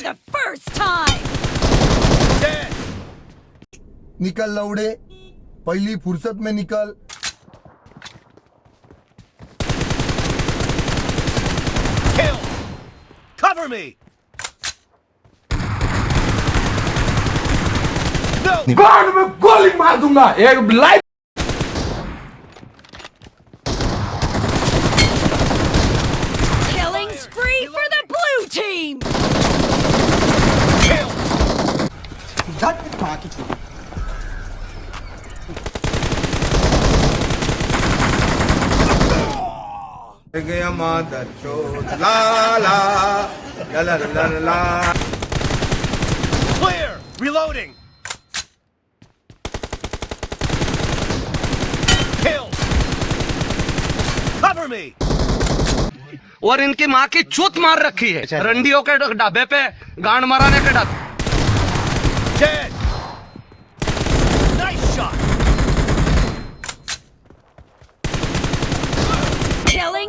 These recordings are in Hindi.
for the first time. Dead. निकल लौड़े पहली फुर्सत में निकल Kill. Cover me. No. गांड में गोली मार दूँगा एक life Killing spree for the blue team. Kill. गया मादर चोद ला ला ला ला ला ला ला Clear. Reloading. Kill. Cover me. और इनकी माँ की चूत मार रखी है रंडियों के ढाबे पे गांड मराने के ढाबे Dead. Nice shot. Killing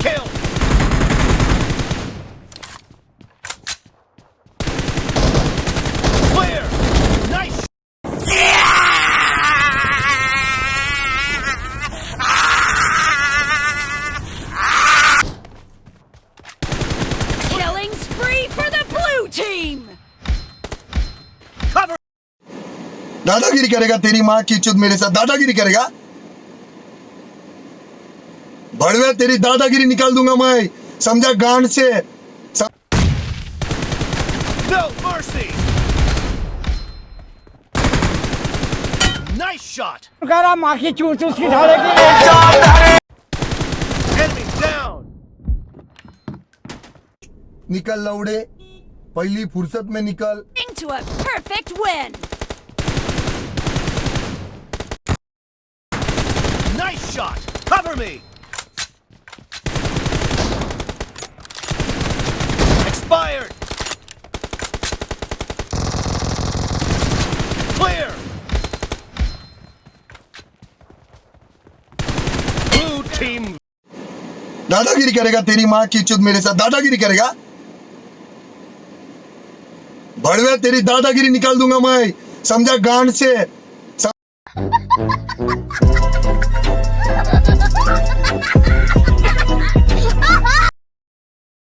Kill. Clear. Nice. killing spree for the blue team. Cover. दादागिरी करेगा तेरी माँ की चुद मेरे साथ दादागिरी करेगा भड़वे तेरी दादागिरी निकाल दूँगा मैं समझा गांड से No mercy. Nice shot. Enemy down. निकल लौड़े पहली फुर्सत में निकल Into a perfect win. Nice shot. Cover me. Expired. Clear. Blue team दादागिरी करेगा तेरी माँ की चुद मेरे साथ दादागिरी करेगा भड़वे तेरी दादागिरी निकाल दूँगा मैं समझा गांड से